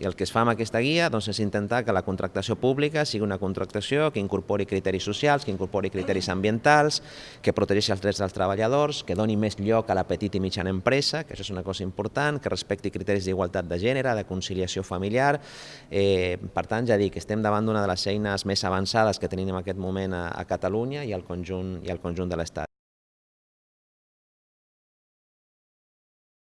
I el que es fa amb aquesta guia doncs, és intentar que la contractació pública sigui una contractació que incorpori criteris socials, que incorpori criteris ambientals, que protegeixi els drets dels treballadors, que doni més lloc a la petita i mitjana empresa, que això és una cosa important, que respecti criteris d'igualtat de gènere, de conciliació familiar. Eh, per tant, ja dic, estem davant d'una de les eines més avançades que tenim en aquest moment a, a Catalunya i al conjunt, i al conjunt de l'Estat.